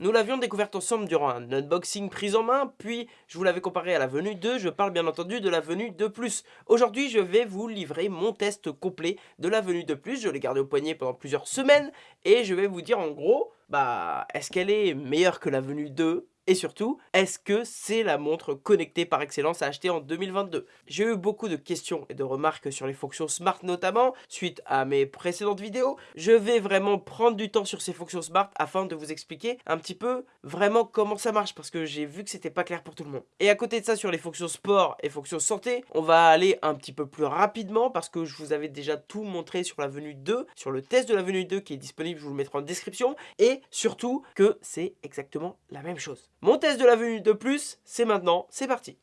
Nous l'avions découverte ensemble durant un unboxing prise en main, puis je vous l'avais comparé à la venue 2, je parle bien entendu de la venue 2+. Aujourd'hui, je vais vous livrer mon test complet de la venue 2+, je l'ai gardé au poignet pendant plusieurs semaines, et je vais vous dire en gros, bah, est-ce qu'elle est meilleure que la venue 2 et surtout, est-ce que c'est la montre connectée par excellence à acheter en 2022 J'ai eu beaucoup de questions et de remarques sur les fonctions Smart notamment, suite à mes précédentes vidéos. Je vais vraiment prendre du temps sur ces fonctions Smart afin de vous expliquer un petit peu vraiment comment ça marche, parce que j'ai vu que c'était pas clair pour tout le monde. Et à côté de ça, sur les fonctions sport et fonctions santé, on va aller un petit peu plus rapidement, parce que je vous avais déjà tout montré sur la venue 2, sur le test de la venue 2 qui est disponible, je vous le mettrai en description, et surtout que c'est exactement la même chose. Mon test de la venue de plus, c'est maintenant, c'est parti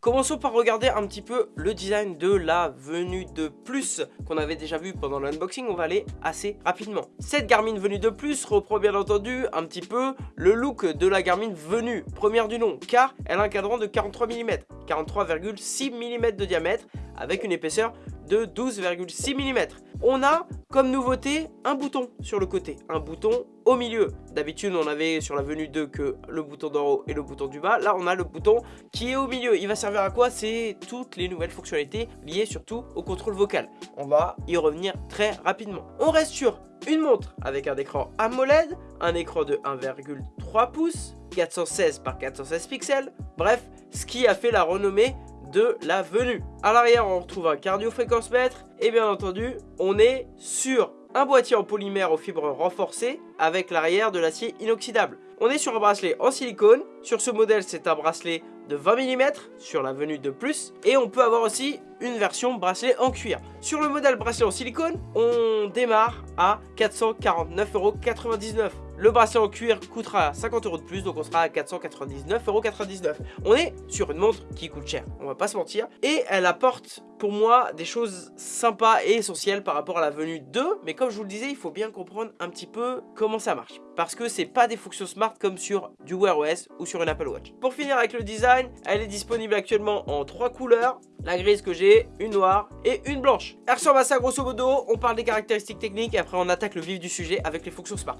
Commençons par regarder un petit peu le design de la venue de plus qu'on avait déjà vu pendant l'unboxing, on va aller assez rapidement. Cette Garmin venue de plus reprend bien entendu un petit peu le look de la Garmin venue, première du nom, car elle a un cadran de 43 mm, 43,6 mm de diamètre avec une épaisseur de 12,6 mm. On a comme nouveauté un bouton sur le côté, un bouton au milieu. D'habitude on avait sur la venue 2 que le bouton d'en haut et le bouton du bas. Là on a le bouton qui est au milieu. Il va servir à quoi? C'est toutes les nouvelles fonctionnalités liées surtout au contrôle vocal. On va y revenir très rapidement. On reste sur une montre avec un écran AMOLED, un écran de 1,3 pouces, 416 par 416 pixels, bref, ce qui a fait la renommée de la venue. À l'arrière, on retrouve un cardio-fréquence-mètre et bien entendu, on est sur un boîtier en polymère aux fibres renforcées avec l'arrière de l'acier inoxydable. On est sur un bracelet en silicone. Sur ce modèle, c'est un bracelet de 20 mm sur la venue de plus. Et on peut avoir aussi une version bracelet en cuir. Sur le modèle bracelet en silicone, on démarre à 449,99€. Le bracelet en cuir coûtera 50 euros de plus, donc on sera à 499,99€. On est sur une montre qui coûte cher, on va pas se mentir. Et elle apporte pour moi des choses sympas et essentielles par rapport à la venue 2. Mais comme je vous le disais, il faut bien comprendre un petit peu comment ça marche. Parce que c'est pas des fonctions smart comme sur du Wear OS ou sur une Apple Watch. Pour finir avec le design, elle est disponible actuellement en trois couleurs. La grise que j'ai, une noire et une blanche. Elle ressemble à ça grosso modo, on parle des caractéristiques techniques et après on attaque le vif du sujet avec les fonctions smart.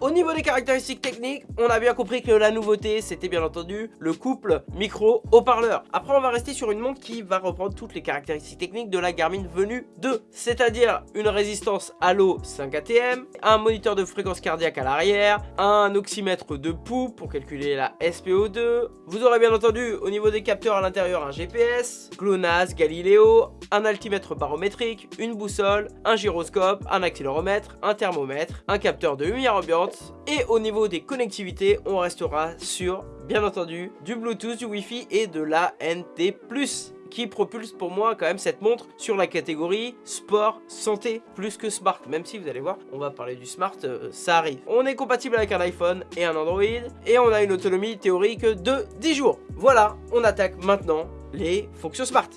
Au niveau des caractéristiques techniques, on a bien compris que la nouveauté, c'était bien entendu le couple micro-haut-parleur. Après, on va rester sur une montre qui va reprendre toutes les caractéristiques techniques de la Garmin Venue 2, c'est-à-dire une résistance à l'eau 5 ATM, un moniteur de fréquence cardiaque à l'arrière, un oxymètre de pouls pour calculer la SPO2. Vous aurez bien entendu au niveau des capteurs à l'intérieur un GPS, GLONASS, Galileo, un altimètre barométrique, une boussole, un gyroscope, un accéléromètre, un thermomètre, un capteur de lumière ambiante, et au niveau des connectivités, on restera sur, bien entendu, du Bluetooth, du Wi-Fi et de la NT+, qui propulse pour moi quand même cette montre sur la catégorie sport, santé, plus que smart. Même si vous allez voir, on va parler du smart, euh, ça arrive. On est compatible avec un iPhone et un Android, et on a une autonomie théorique de 10 jours. Voilà, on attaque maintenant les fonctions smart.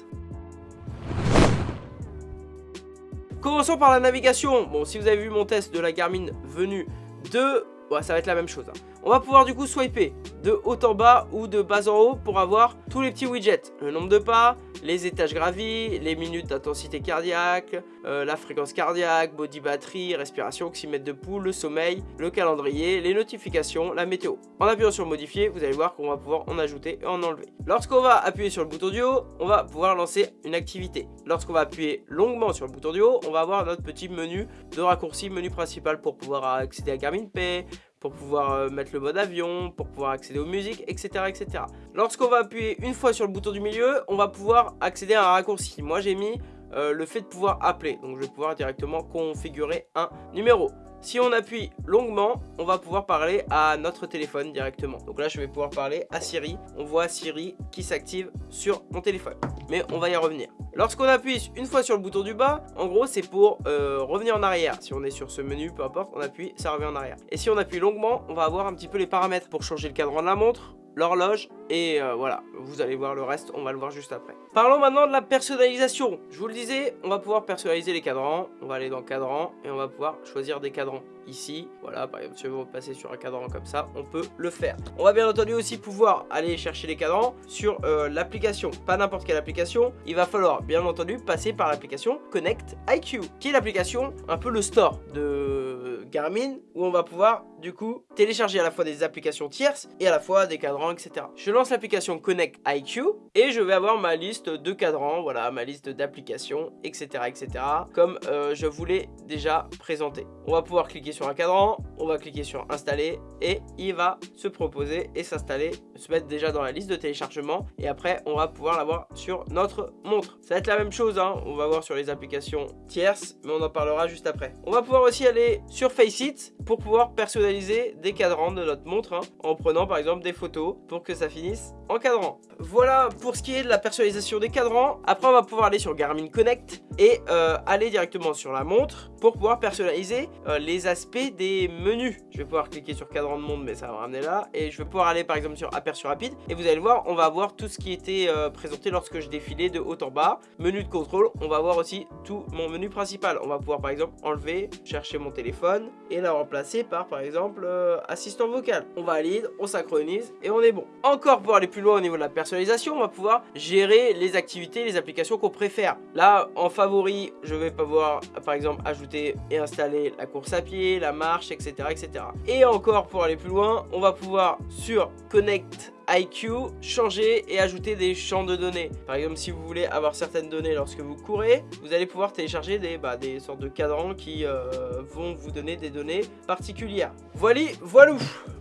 Commençons par la navigation. Bon, si vous avez vu mon test de la Garmin venue de... ça va être la même chose. Hein. On va pouvoir du coup swiper de haut en bas ou de bas en haut pour avoir tous les petits widgets. Le nombre de pas, les étages gravis, les minutes d'intensité cardiaque, euh, la fréquence cardiaque, body batterie, respiration, oxymètre de pouls, le sommeil, le calendrier, les notifications, la météo. En appuyant sur modifier, vous allez voir qu'on va pouvoir en ajouter et en enlever. Lorsqu'on va appuyer sur le bouton du haut, on va pouvoir lancer une activité. Lorsqu'on va appuyer longuement sur le bouton du haut, on va avoir notre petit menu de raccourci, menu principal pour pouvoir accéder à Garmin Pay, pour pouvoir euh, mettre le mode avion, pour pouvoir accéder aux musiques, etc. etc. Lorsqu'on va appuyer une fois sur le bouton du milieu, on va pouvoir accéder à un raccourci. Moi j'ai mis euh, le fait de pouvoir appeler, donc je vais pouvoir directement configurer un numéro. Si on appuie longuement, on va pouvoir parler à notre téléphone directement. Donc là, je vais pouvoir parler à Siri. On voit Siri qui s'active sur mon téléphone. Mais on va y revenir. Lorsqu'on appuie une fois sur le bouton du bas, en gros, c'est pour euh, revenir en arrière. Si on est sur ce menu, peu importe, on appuie, ça revient en arrière. Et si on appuie longuement, on va avoir un petit peu les paramètres pour changer le cadran de la montre, l'horloge et euh, voilà, vous allez voir le reste, on va le voir juste après. Parlons maintenant de la personnalisation. Je vous le disais, on va pouvoir personnaliser les cadrans. On va aller dans cadran et on va pouvoir choisir des cadrans ici. Voilà, par exemple, si on veut passer sur un cadran comme ça, on peut le faire. On va bien entendu aussi pouvoir aller chercher les cadrans sur euh, l'application. Pas n'importe quelle application. Il va falloir bien entendu passer par l'application Connect IQ, qui est l'application, un peu le store de Garmin, où on va pouvoir du coup télécharger à la fois des applications tierces et à la fois des cadrans, etc. Je lance l'application Connect IQ et je vais avoir ma liste de cadrans, voilà, ma liste d'applications, etc., etc. Comme euh, je voulais déjà présenter. On va pouvoir cliquer sur un cadran, on va cliquer sur installer et il va se proposer et s'installer, se mettre déjà dans la liste de téléchargement et après on va pouvoir l'avoir sur notre montre. Ça va être la même chose, hein. on va voir sur les applications tierces, mais on en parlera juste après. On va pouvoir aussi aller sur Faceit pour pouvoir personnaliser des cadrans de notre montre hein, en prenant par exemple des photos pour que ça finisse en cadran. Voilà pour ce qui est de la personnalisation des cadrans. Après on va pouvoir aller sur Garmin Connect et euh, aller directement sur la montre pour pouvoir personnaliser euh, les aspects des menus. Je vais pouvoir cliquer sur cadran de monde mais ça va ramener là et je vais pouvoir aller par exemple sur aperçu rapide et vous allez voir on va avoir tout ce qui était euh, présenté lorsque je défilais de haut en bas. Menu de contrôle, on va voir aussi tout mon menu principal. On va pouvoir par exemple enlever, chercher mon téléphone et la remplacer par par exemple assistant vocal. On valide, on synchronise et on est bon. Encore pour aller plus loin au niveau de la personnalisation, on va pouvoir gérer les activités, les applications qu'on préfère. Là en favori, je vais pouvoir par exemple ajouter et installer la course à pied, la marche, etc. etc. Et encore pour aller plus loin, on va pouvoir sur Connect IQ, changer et ajouter des champs de données. Par exemple, si vous voulez avoir certaines données lorsque vous courez, vous allez pouvoir télécharger des, bah, sortes de cadrans qui euh, vont vous donner des données particulières. Voilà, voilà.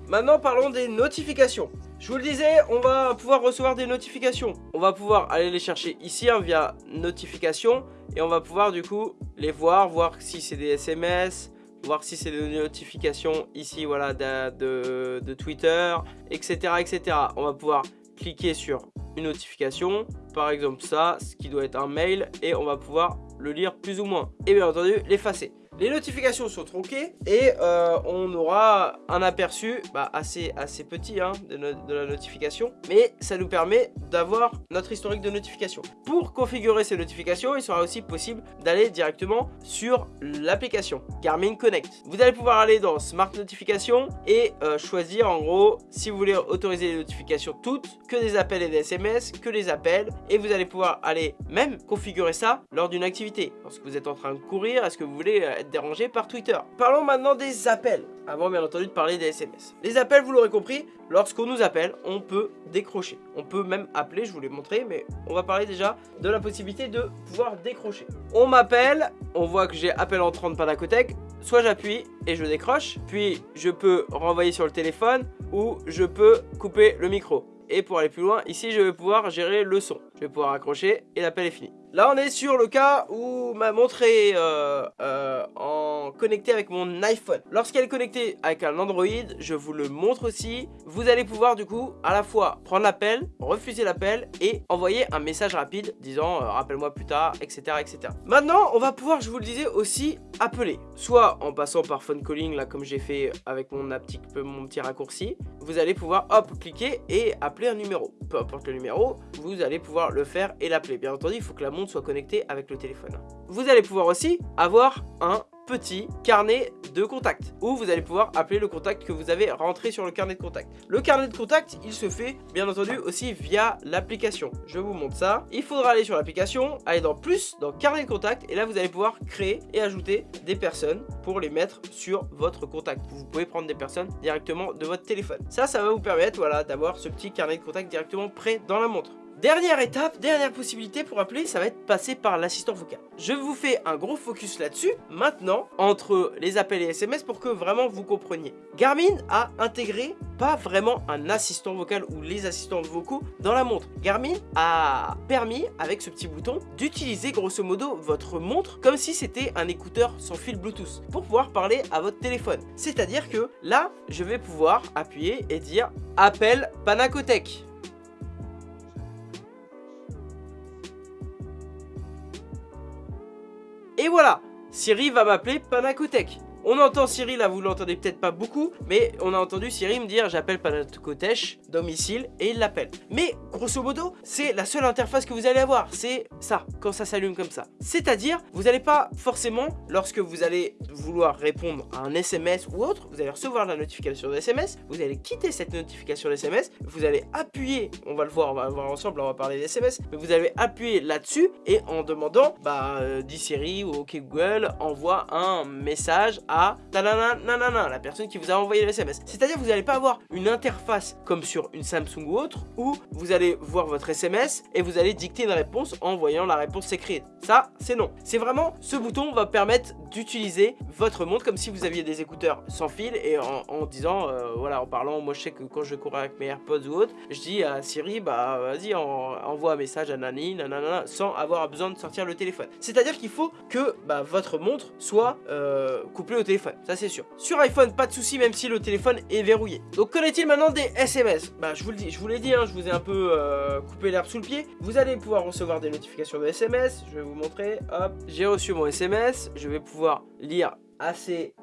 Maintenant, parlons des notifications. Je vous le disais, on va pouvoir recevoir des notifications. On va pouvoir aller les chercher ici hein, via notifications et on va pouvoir du coup les voir, voir si c'est des SMS, voir si c'est des notifications ici voilà de, Twitter, etc., etc. On va pouvoir cliquer sur une notification, par exemple ça, ce qui doit être un mail, et on va pouvoir le lire plus ou moins. Et bien entendu, l'effacer. Les notifications sont tronquées et euh, on aura un aperçu bah, assez, assez petit hein, de, la notification. Mais ça nous permet d'avoir notre historique de notification. Pour configurer ces notifications, il sera aussi possible d'aller directement sur l'application Garmin Connect. Vous allez pouvoir aller dans Smart Notification et euh, choisir en gros si vous voulez autoriser les notifications toutes, que des appels et des SMS, que les appels. Et vous allez pouvoir aller même configurer ça lors d'une activité. Lorsque vous êtes en train de courir, est-ce que vous voulez euh, dérangé par Twitter. Parlons maintenant des appels, avant bien entendu de parler des SMS. Les appels, vous l'aurez compris, lorsqu'on nous appelle, on peut décrocher. On peut même appeler, je vous l'ai montré, mais on va parler déjà de la possibilité de pouvoir décrocher. On m'appelle, on voit que j'ai appel entrant de Panacotech, soit j'appuie et je décroche, puis je peux renvoyer sur le téléphone ou je peux couper le micro. Et pour aller plus loin, ici je vais pouvoir gérer le son. Je vais pouvoir accrocher et l'appel est fini. Là, on est sur le cas où ma montre euh, euh, en connectée avec mon iPhone. Lorsqu'elle est connectée avec un Android, je vous le montre aussi. Vous allez pouvoir du coup à la fois prendre l'appel, refuser l'appel et envoyer un message rapide disant euh, rappelle-moi plus tard, etc., etc. Maintenant, on va pouvoir, je vous le disais, aussi appeler. Soit en passant par phone calling, là comme j'ai fait avec mon, petit, mon petit raccourci. Vous allez pouvoir, hop, cliquer et appeler un numéro. Peu importe le numéro, vous allez pouvoir le faire et l'appeler. Bien entendu, il faut que la montre soit connecté avec le téléphone. Vous allez pouvoir aussi avoir un petit carnet de contact où vous allez pouvoir appeler le contact que vous avez rentré sur le carnet de contact. Le carnet de contact, il se fait bien entendu aussi via l'application. Je vous montre ça. Il faudra aller sur l'application, aller dans plus, dans carnet de contact et là vous allez pouvoir créer et ajouter des personnes pour les mettre sur votre contact. Vous pouvez prendre des personnes directement de votre téléphone. Ça, ça va vous permettre voilà, d'avoir ce petit carnet de contact directement prêt dans la montre. Dernière étape, dernière possibilité pour appeler, ça va être passer par l'assistant vocal. Je vous fais un gros focus là-dessus, maintenant, entre les appels et SMS pour que vraiment vous compreniez. Garmin a intégré pas vraiment un assistant vocal ou les assistants vocaux dans la montre. Garmin a permis, avec ce petit bouton, d'utiliser grosso modo votre montre comme si c'était un écouteur sans fil Bluetooth pour pouvoir parler à votre téléphone. C'est-à-dire que là, je vais pouvoir appuyer et dire « Appel Panacotech ». Et voilà, Siri va m'appeler Panacotech. On entend Siri, là vous l'entendez peut-être pas beaucoup, mais on a entendu Siri me dire j'appelle Panakotech, domicile, et il l'appelle. Mais grosso modo, c'est la seule interface que vous allez avoir, c'est ça, quand ça s'allume comme ça. C'est-à-dire, vous n'allez pas forcément, lorsque vous allez vouloir répondre à un SMS ou autre, vous allez recevoir la notification de SMS, vous allez quitter cette notification de SMS, vous allez appuyer, on va le voir, on va le voir ensemble, on va parler des SMS, mais vous allez appuyer là-dessus et en demandant, bah, euh, dit Siri ou OK Google, envoie un message la personne qui vous a envoyé le SMS. C'est-à-dire vous n'allez pas avoir une interface comme sur une Samsung ou autre, où vous allez voir votre SMS et vous allez dicter une réponse en voyant la réponse écrite. Ça, c'est non. C'est vraiment, ce bouton va permettre d'utiliser votre montre comme si vous aviez des écouteurs sans fil et en, disant, euh, voilà, en parlant, moi je sais que quand je cours avec mes AirPods ou autre, je dis à Siri, bah vas-y, envoie un message à Nani, nanana, sans avoir besoin de sortir le téléphone. C'est-à-dire qu'il faut que bah, votre montre soit euh, couplée au téléphone, ça c'est sûr. Sur iPhone, pas de souci, même si le téléphone est verrouillé. Donc qu'en est-il maintenant des SMS Bah je vous le dis, je vous l'ai dit, hein, je vous ai un peu euh, coupé l'herbe sous le pied. Vous allez pouvoir recevoir des notifications de SMS, je vais vous montrer, hop, j'ai reçu mon SMS, je vais pouvoir lire assez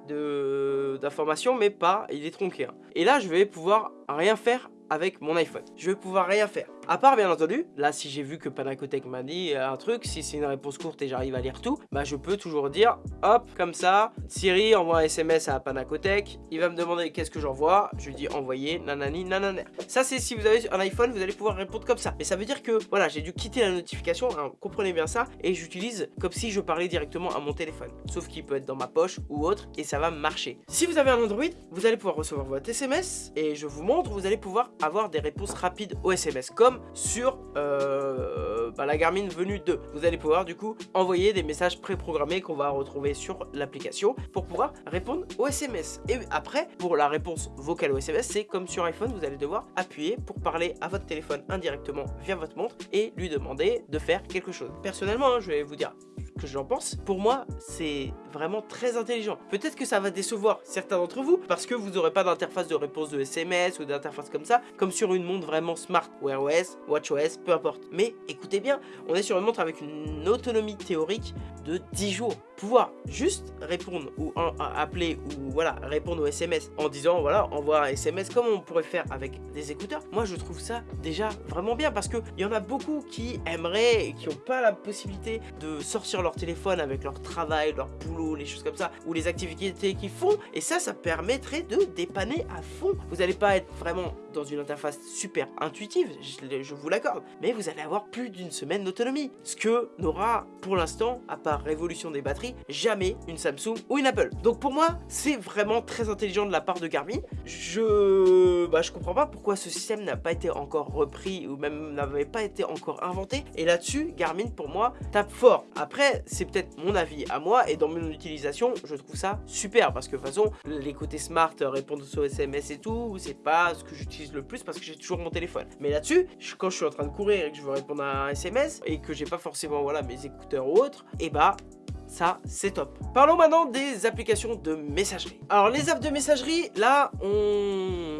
d'informations, mais pas, il est tronqué. Hein. Et là, je vais pouvoir rien faire avec mon iPhone. Je vais pouvoir rien faire. À part, bien entendu, là, si j'ai vu que Panacotech m'a dit un truc, si c'est une réponse courte et j'arrive à lire tout, bah je peux toujours dire, hop, comme ça, Siri envoie un SMS à Panacotech, il va me demander qu'est-ce que j'envoie, je lui dis envoyer, nanani, nanana. Ça, c'est si vous avez un iPhone, vous allez pouvoir répondre comme ça. Mais ça veut dire que, voilà, j'ai dû quitter la notification, hein, comprenez bien ça, et j'utilise comme si je parlais directement à mon téléphone. Sauf qu'il peut être dans ma poche ou autre, et ça va marcher. Si vous avez un Android, vous allez pouvoir recevoir votre SMS, et je vous montre, vous allez pouvoir avoir des réponses rapides au SMS, comme sur euh, bah, la Garmin Venue 2. Vous allez pouvoir du coup envoyer des messages préprogrammés qu'on va retrouver sur l'application pour pouvoir répondre au SMS. Et après, pour la réponse vocale au SMS, c'est comme sur iPhone, vous allez devoir appuyer pour parler à votre téléphone indirectement via votre montre et lui demander de faire quelque chose. Personnellement, hein, je vais vous dire que j'en pense. Pour moi, c'est vraiment très intelligent. Peut-être que ça va décevoir certains d'entre vous parce que vous n'aurez pas d'interface de réponse de SMS ou d'interface comme ça, comme sur une montre vraiment smart, Wear OS, WatchOS, peu importe. Mais écoutez bien, on est sur une montre avec une autonomie théorique de 10 jours. Pouvoir juste répondre ou appeler ou voilà, répondre au SMS en disant voilà, envoie un SMS comme on pourrait faire avec des écouteurs. Moi, je trouve ça déjà vraiment bien parce qu'il y en a beaucoup qui aimeraient et qui n'ont pas la possibilité de sortir leur téléphone avec leur travail, leur boulot, les choses comme ça, ou les activités qu'ils font. Et ça, ça permettrait de dépanner à fond. Vous n'allez pas être vraiment dans une interface super intuitive, je, vous l'accorde, mais vous allez avoir plus d'une semaine d'autonomie. Ce que n'aura pour l'instant, à part révolution des batteries, jamais une Samsung ou une Apple. Donc pour moi, c'est vraiment très intelligent de la part de Garmin. Je, bah, je comprends pas pourquoi ce système n'a pas été encore repris ou même n'avait pas été encore inventé. Et là-dessus, Garmin pour moi tape fort. Après, c'est peut-être mon avis à moi et dans mon utilisation, je trouve ça super parce que de toute façon, les côtés smart, répondre aux SMS et tout, c'est pas ce que j'utilise le plus parce que j'ai toujours mon téléphone. Mais là-dessus, quand je suis en train de courir et que je veux répondre à un SMS et que j'ai pas forcément voilà mes écouteurs ou autres, et eh bah ça c'est top. Parlons maintenant des applications de messagerie. Alors les apps de messagerie, là on,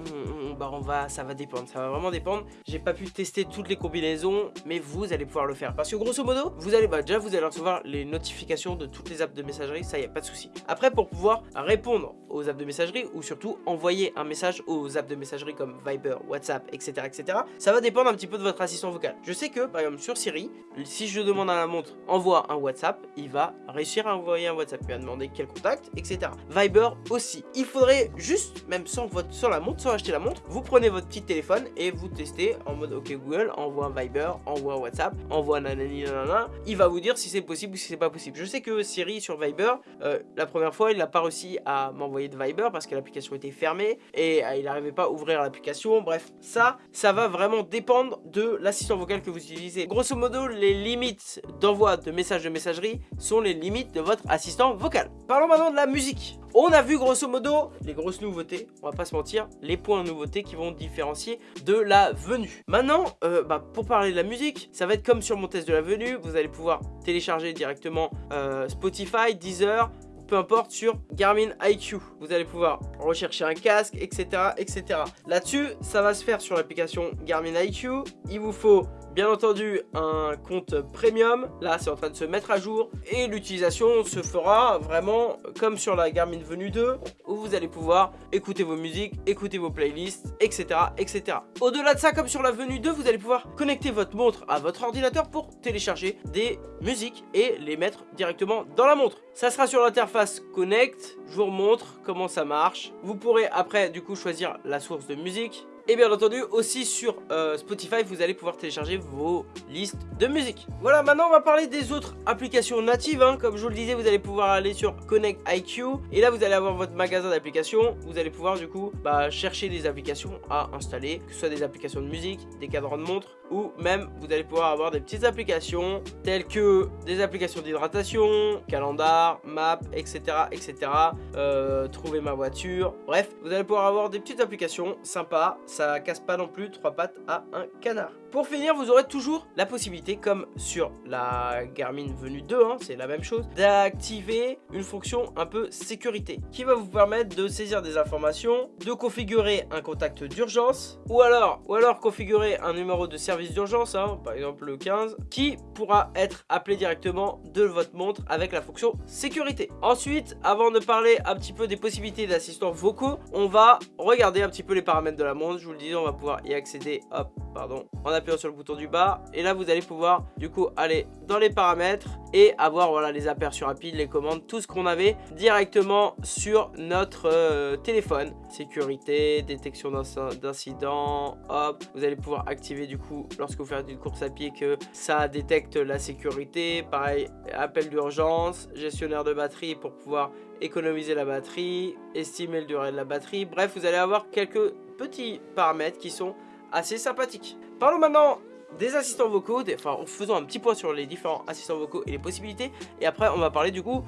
bah on va, ça va dépendre, ça va vraiment dépendre. J'ai pas pu tester toutes les combinaisons, mais vous allez pouvoir le faire. Parce que grosso modo, vous allez, bah déjà vous allez recevoir les notifications de toutes les apps de messagerie, ça y a pas de souci. Après pour pouvoir répondre aux apps de messagerie ou surtout envoyer un message aux apps de messagerie comme Viber, WhatsApp, etc. etc. Ça va dépendre un petit peu de votre assistant vocal. Je sais que par exemple sur Siri, si je demande à la montre envoie un WhatsApp, il va réussir à envoyer un WhatsApp, il va demander quel contact, etc. Viber aussi. Il faudrait juste, même sans, sans la montre, sans acheter la montre, vous prenez votre petit téléphone et vous testez en mode ok Google, envoie un Viber, envoie un WhatsApp, envoie nanani nanana. Il va vous dire si c'est possible ou si c'est pas possible. Je sais que Siri sur Viber, euh, la première fois, il n'a pas réussi à m'envoyer de Viber parce que l'application était fermée et euh, il n'arrivait pas à ouvrir l'application. Bref, ça, ça va vraiment dépendre de l'assistant vocal que vous utilisez. Grosso modo, les limites d'envoi de messages de messagerie sont les limites de votre assistant vocal. Parlons maintenant de la musique. On a vu grosso modo les grosses nouveautés, on va pas se mentir, les points nouveautés qui vont différencier de la venue. Maintenant, euh, bah, pour parler de la musique, ça va être comme sur mon test de la venue, vous allez pouvoir télécharger directement euh, Spotify, Deezer, peu importe sur Garmin IQ. Vous allez pouvoir rechercher un casque, etc. etc. Là-dessus, ça va se faire sur l'application Garmin IQ. Il vous faut bien entendu un compte premium, là c'est en train de se mettre à jour et l'utilisation se fera vraiment comme sur la Garmin Venue 2 où vous allez pouvoir écouter vos musiques, écouter vos playlists, etc. etc. Au-delà de ça, comme sur la Venue 2, vous allez pouvoir connecter votre montre à votre ordinateur pour télécharger des musiques et les mettre directement dans la montre. Ça sera sur l'interface Connect, je vous remontre comment ça marche. Vous pourrez après du coup choisir la source de musique, et bien entendu aussi sur euh, Spotify vous allez pouvoir télécharger vos listes de musique. Voilà maintenant on va parler des autres applications natives hein. Comme je vous le disais vous allez pouvoir aller sur Connect IQ Et là vous allez avoir votre magasin d'applications. Vous allez pouvoir du coup bah, chercher des applications à installer Que ce soit des applications de musique, des cadrans de montre Ou même vous allez pouvoir avoir des petites applications Telles que des applications d'hydratation, calendar, map, etc etc euh, Trouver ma voiture. Bref vous allez pouvoir avoir des petites applications sympas. Ça casse pas non plus trois pattes à un canard. Pour finir, vous aurez toujours la possibilité, comme sur la Garmin Venue 2, hein, c'est la même chose, d'activer une fonction un peu sécurité qui va vous permettre de saisir des informations, de configurer un contact d'urgence ou alors, ou alors configurer un numéro de service d'urgence, hein, par exemple le 15, qui pourra être appelé directement de votre montre avec la fonction sécurité. Ensuite, avant de parler un petit peu des possibilités d'assistants vocaux, on va regarder un petit peu les paramètres de la montre. Je vous le disais, on va pouvoir y accéder, hop, pardon, appuyant sur le bouton du bas. Et là, vous allez pouvoir du coup aller dans les paramètres et avoir voilà les aperçus rapides, les commandes, tout ce qu'on avait directement sur notre euh, téléphone. Sécurité, détection d'incidents, hop. Vous allez pouvoir activer du coup lorsque vous faites une course à pied que ça détecte la sécurité. Pareil, appel d'urgence, gestionnaire de batterie pour pouvoir économiser la batterie, estimer le durée de la batterie. Bref, vous allez avoir quelques petits paramètres qui sont assez sympathique. Parlons maintenant des assistants vocaux, enfin en faisant un petit point sur les différents assistants vocaux et les possibilités. Et après on va parler du coup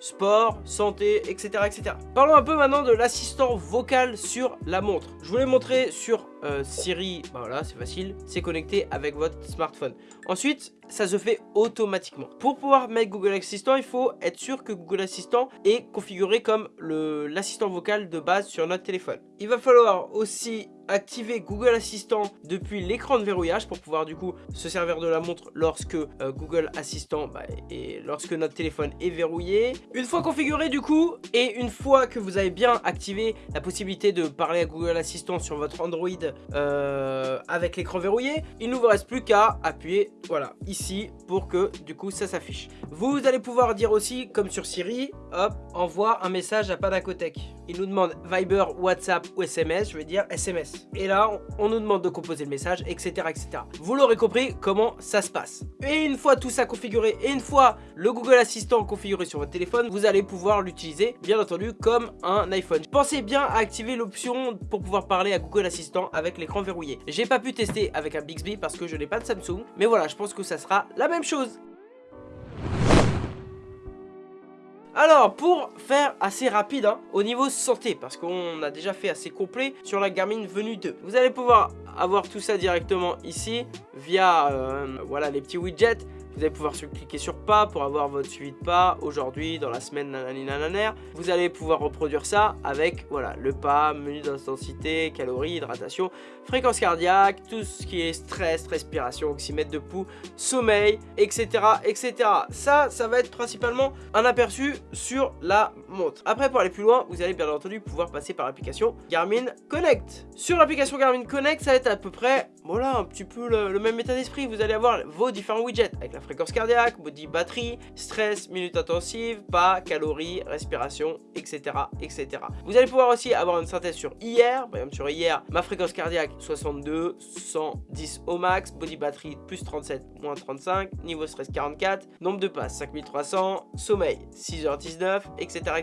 sport, santé, etc. etc. Parlons un peu maintenant de l'assistant vocal sur la montre. Je voulais montrer sur euh, Siri, bah voilà c'est facile, c'est connecté avec votre smartphone. Ensuite, ça se fait automatiquement. Pour pouvoir mettre Google Assistant, il faut être sûr que Google Assistant est configuré comme l'assistant vocal de base sur notre téléphone. Il va falloir aussi activer Google Assistant depuis l'écran de verrouillage pour pouvoir du coup se servir de la montre lorsque euh, Google Assistant bah, et lorsque notre téléphone est verrouillé. Une fois configuré du coup et une fois que vous avez bien activé la possibilité de parler à Google Assistant sur votre Android euh, avec l'écran verrouillé, il ne vous reste plus qu'à appuyer voilà ici pour que du coup ça s'affiche. Vous allez pouvoir dire aussi comme sur Siri, hop, envoie un message à Panacotech. Il nous demande Viber, WhatsApp ou SMS, je vais dire SMS. Et là, on, nous demande de composer le message, etc. etc. Vous l'aurez compris comment ça se passe. Et une fois tout ça configuré, et une fois le Google Assistant configuré sur votre téléphone, vous allez pouvoir l'utiliser, bien entendu, comme un iPhone. Pensez bien à activer l'option pour pouvoir parler à Google Assistant avec l'écran verrouillé. J'ai pas pu tester avec un Bixby parce que je n'ai pas de Samsung, mais voilà, je pense que ça sera la même chose. Alors, pour faire assez rapide hein, au niveau santé, parce qu'on a déjà fait assez complet sur la Garmin Venue 2, vous allez pouvoir avoir tout ça directement ici via euh, voilà, les petits widgets. Vous allez pouvoir cliquer sur pas pour avoir votre suivi de pas aujourd'hui, dans la semaine. Vous allez pouvoir reproduire ça avec voilà, le pas, menu d'intensité, calories, hydratation, fréquence cardiaque, tout ce qui est stress, respiration, oxymètre de pouls, sommeil, etc. etc. Ça, ça va être principalement un aperçu sur la Après, pour aller plus loin, vous allez bien entendu pouvoir passer par l'application Garmin Connect. Sur l'application Garmin Connect, ça va être à peu près, un petit peu le, même état d'esprit. Vous allez avoir vos différents widgets avec la fréquence cardiaque, body batterie, stress, minutes intensives, pas, calories, respiration, etc. etc. Vous allez pouvoir aussi avoir une synthèse sur hier, par exemple sur hier, ma fréquence cardiaque 62, 110 au max, body battery plus 37, moins 35, niveau stress 44, nombre de passes 5300, sommeil 6h19, etc.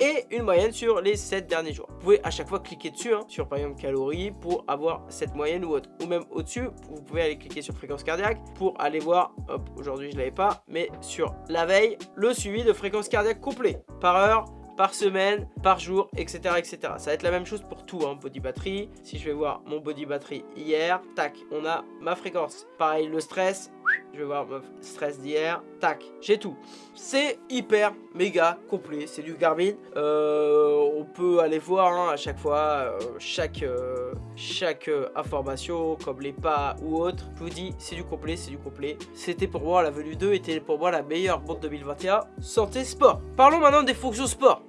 Et une moyenne sur les 7 derniers jours. Vous pouvez à chaque fois cliquer dessus, hein, sur par exemple calories, pour avoir cette moyenne ou autre. Ou même au-dessus, vous pouvez aller cliquer sur fréquence cardiaque pour aller voir, hop, aujourd'hui je l'avais pas, mais sur la veille, le suivi de fréquence cardiaque complet par heure, par semaine, par jour, etc. etc. Ça va être la même chose pour tout, hein, body battery. Si je vais voir mon body battery hier, tac, on a ma fréquence. Pareil, le stress, je vais voir stress d'hier, tac, j'ai tout. C'est hyper méga complet, c'est du Garmin. Euh, on peut aller voir hein, à chaque fois euh, chaque, euh, chaque information, comme les pas ou autre. Je vous dis, c'est du complet, c'est du complet. C'était pour moi la venue 2 était pour moi la meilleure montre 2021 santé sport. Parlons maintenant des fonctions sport.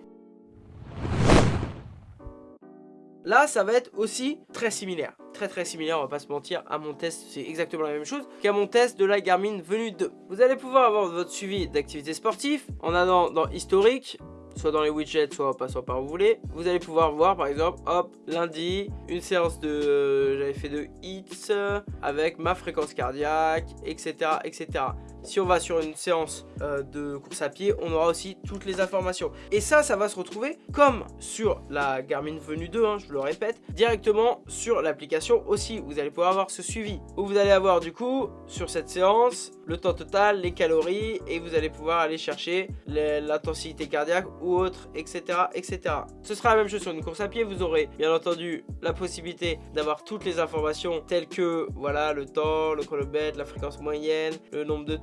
Là, ça va être aussi très similaire. Très très similaire, on va pas se mentir, à mon test, c'est exactement la même chose qu'à mon test de la Garmin Venue 2. Vous allez pouvoir avoir votre suivi d'activités sportives en allant dans historique, soit dans les widgets, soit en passant par où vous voulez. Vous allez pouvoir voir par exemple, hop, lundi, une séance de, j'avais fait de hits avec ma fréquence cardiaque, etc. etc. Si on va sur une séance euh, de course à pied, on aura aussi toutes les informations. Et ça, ça va se retrouver comme sur la Garmin Venue 2, hein, je le répète, directement sur l'application aussi. Vous allez pouvoir avoir ce suivi. Où vous allez avoir du coup, sur cette séance, le temps total, les calories, et vous allez pouvoir aller chercher l'intensité cardiaque ou autre, etc., etc. Ce sera la même chose sur une course à pied. Vous aurez bien entendu la possibilité d'avoir toutes les informations telles que, voilà, le temps, le chronomètre, la fréquence moyenne, le nombre de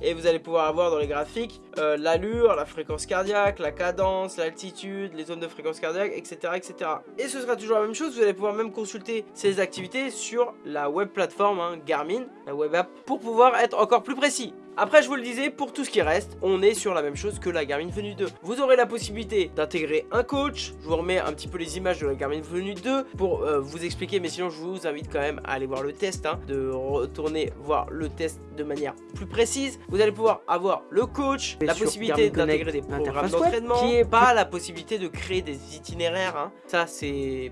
et vous allez pouvoir avoir dans les graphiques euh, l'allure, la fréquence cardiaque, la cadence, l'altitude, les zones de fréquence cardiaque, etc., etc. Et ce sera toujours la même chose, vous allez pouvoir même consulter ces activités sur la web plateforme hein, Garmin, la web app, pour pouvoir être encore plus précis. Après, je vous le disais, pour tout ce qui reste, on est sur la même chose que la Garmin Venue 2. Vous aurez la possibilité d'intégrer un coach. Je vous remets un petit peu les images de la Garmin Venue 2 pour euh, vous expliquer, mais sinon, je vous invite quand même à aller voir le test, hein, de retourner voir le test de manière plus précise. Vous allez pouvoir avoir le coach, la possibilité d'intégrer des programmes d'entraînement, qui est pas la possibilité de créer des itinéraires. Hein. Ça,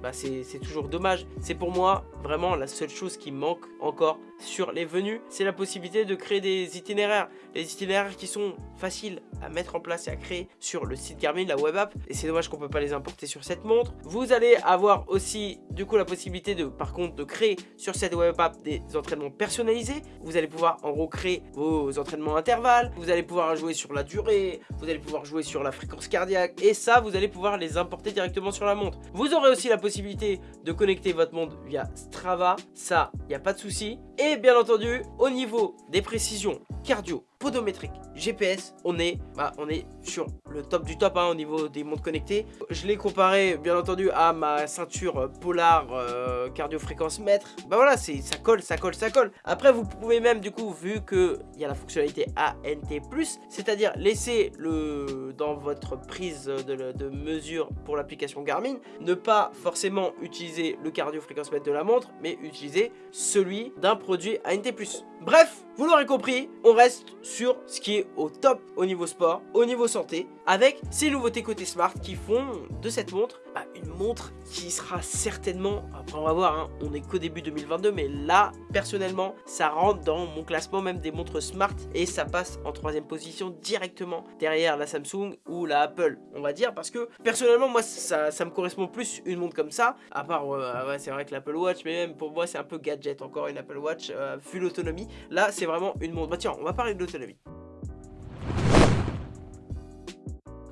bah, c'est toujours dommage. C'est pour moi vraiment la seule chose qui manque encore sur les venues, c'est la possibilité de créer des itinéraires. Les itinéraires qui sont faciles à mettre en place et à créer sur le site Garmin, la web app. Et c'est dommage qu'on peut pas les importer sur cette montre. Vous allez avoir aussi du coup la possibilité de par contre de créer sur cette web app des entraînements personnalisés. Vous allez pouvoir en gros créer vos entraînements intervalles. Vous allez pouvoir jouer sur la durée. Vous allez pouvoir jouer sur la fréquence cardiaque. Et ça, vous allez pouvoir les importer directement sur la montre. Vous aurez aussi la possibilité de connecter votre montre via Strava. Ça, il n'y a pas de souci. Et bien entendu, au niveau des précisions cardio, podométrique, GPS, on est, bah, on est sur le top du top hein, au niveau des montres connectées. Je l'ai comparé bien entendu à ma ceinture Polar euh, cardio fréquence mètre. Bah voilà, ça colle, ça colle, ça colle. Après vous pouvez même du coup, vu que il y a la fonctionnalité ANT+, c'est-à-dire laisser le dans votre prise de, mesure pour l'application Garmin, ne pas forcément utiliser le cardio fréquence mètre de la montre, mais utiliser celui d'un produit ANT+. Bref, vous l'aurez compris, on reste sur ce qui est au top au niveau sport, au niveau santé, avec ces nouveautés côté smart qui font de cette montre bah, une montre qui sera certainement, après on va voir, hein, on est qu'au début 2022, mais là, personnellement, ça rentre dans mon classement même des montres smart et ça passe en troisième position directement derrière la Samsung ou la Apple, on va dire, parce que personnellement, moi, ça, me correspond plus une montre comme ça, à part, ouais, c'est vrai que l'Apple Watch, mais même pour moi, c'est un peu gadget, encore une Apple Watch, euh, vu l'autonomie, là, c'est vraiment une montre, bah tiens, on va parler de l'autonomie.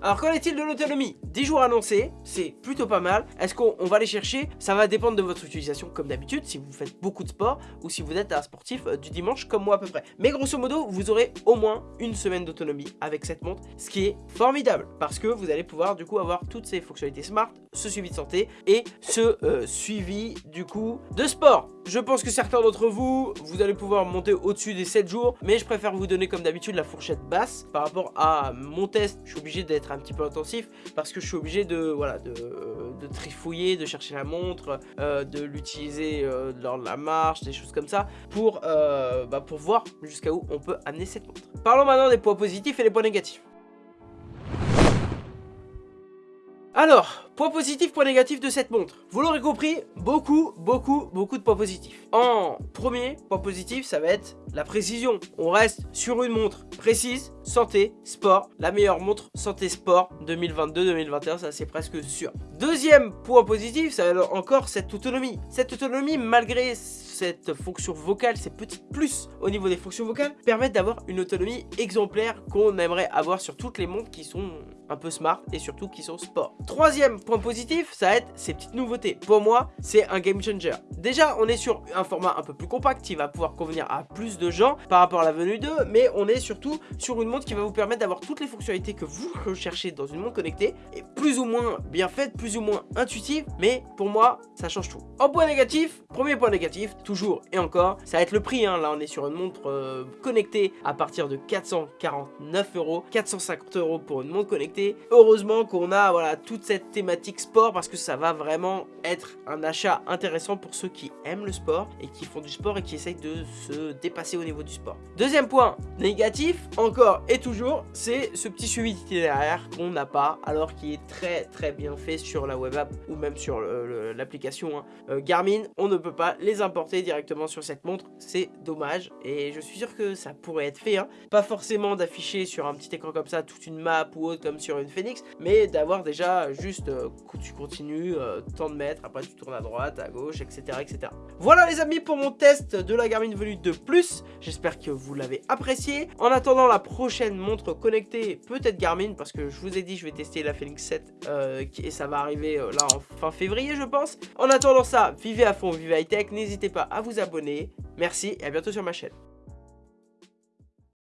Alors qu'en est-il de l'autonomie? 10 jours annoncés, c'est plutôt pas mal. Est-ce qu'on va les chercher? Ça va dépendre de votre utilisation comme d'habitude, si vous faites beaucoup de sport ou si vous êtes un sportif euh, du dimanche comme moi à peu près. Mais grosso modo, vous aurez au moins une semaine d'autonomie avec cette montre, ce qui est formidable parce que vous allez pouvoir du coup avoir toutes ces fonctionnalités smart, ce suivi de santé et ce euh, suivi du coup de sport. Je pense que certains d'entre vous, vous allez pouvoir monter au-dessus des 7 jours, mais je préfère vous donner comme d'habitude la fourchette basse par rapport à mon test. Je suis obligé d'être un petit peu intensif parce que je suis obligé de, voilà, de, trifouiller, de chercher la montre, euh, de l'utiliser euh, lors de la marche, des choses comme ça, pour, euh, bah, pour voir jusqu'à où on peut amener cette montre. Parlons maintenant des points positifs et des points négatifs. Alors, point positif, point négatif de cette montre. Vous l'aurez compris, beaucoup, beaucoup, beaucoup de points positifs. En premier, point positif, ça va être la précision. On reste sur une montre précise, santé, sport. La meilleure montre santé-sport 2022-2021, ça c'est presque sûr. Deuxième point positif, ça va être encore cette autonomie. Cette autonomie, malgré cette fonction vocale, ces petits plus au niveau des fonctions vocales, permettent d'avoir une autonomie exemplaire qu'on aimerait avoir sur toutes les montres qui sont un peu smart et surtout qui sont sport. Troisième point positif, ça va être ces petites nouveautés. Pour moi, c'est un game changer. Déjà, on est sur un format un peu plus compact qui va pouvoir convenir à plus de gens par rapport à la venue 2, mais on est surtout sur une montre qui va vous permettre d'avoir toutes les fonctionnalités que vous recherchez dans une montre connectée et plus ou moins bien faite, plus ou moins intuitive, mais pour moi, ça change tout. En point négatif, premier point négatif, toujours et encore, ça va être le prix. Hein. Là, on est sur une montre euh, connectée à partir de 449 euros, 450 euros pour une montre connectée Heureusement qu'on a voilà toute cette thématique sport parce que ça va vraiment être un achat intéressant pour ceux qui aiment le sport et qui font du sport et qui essayent de se dépasser au niveau du sport. Deuxième point négatif, encore et toujours, c'est ce petit suivi d'itinéraire qu'on n'a pas alors qu'il est très très bien fait sur la web app ou même sur l'application hein. euh, Garmin. On ne peut pas les importer directement sur cette montre, c'est dommage et je suis sûr que ça pourrait être fait. Hein. Pas forcément d'afficher sur un petit écran comme ça toute une map ou autre comme sur une Phoenix, mais d'avoir déjà juste, euh, tu continues, euh, tant de mètres, après tu tournes à droite, à gauche, etc. etc. Voilà les amis pour mon test de la Garmin Venue 2 Plus, j'espère que vous l'avez apprécié. En attendant la prochaine montre connectée, peut-être Garmin, parce que je vous ai dit je vais tester la Phoenix 7, euh, et ça va arriver là en fin février je pense. En attendant ça, vivez à fond, vivez high tech, n'hésitez pas à vous abonner, merci et à bientôt sur ma chaîne.